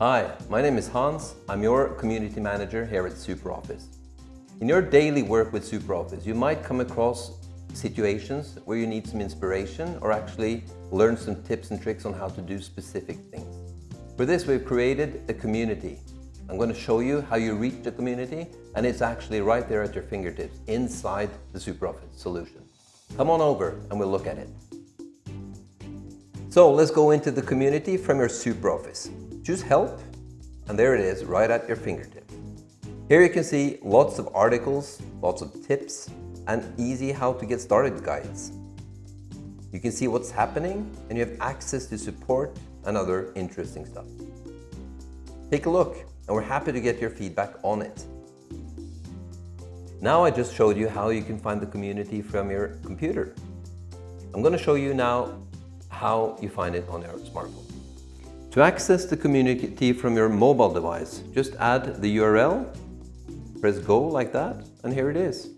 Hi, my name is Hans. I'm your community manager here at SuperOffice. In your daily work with SuperOffice, you might come across situations where you need some inspiration or actually learn some tips and tricks on how to do specific things. For this, we've created a community. I'm going to show you how you reach the community and it's actually right there at your fingertips inside the SuperOffice solution. Come on over and we'll look at it. So let's go into the community from your SuperOffice. Choose Help and there it is right at your fingertips. Here you can see lots of articles, lots of tips and easy how to get started guides. You can see what's happening and you have access to support and other interesting stuff. Take a look and we're happy to get your feedback on it. Now I just showed you how you can find the community from your computer. I'm going to show you now how you find it on your smartphone. To access the community from your mobile device, just add the URL, press go like that, and here it is.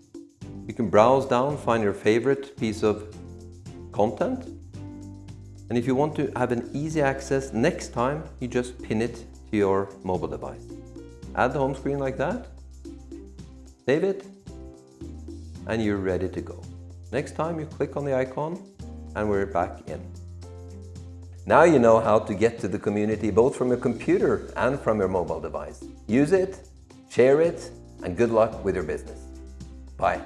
You can browse down, find your favorite piece of content. And if you want to have an easy access next time, you just pin it to your mobile device. Add the home screen like that, save it, and you're ready to go. Next time you click on the icon and we're back in. Now you know how to get to the community both from your computer and from your mobile device. Use it, share it, and good luck with your business. Bye.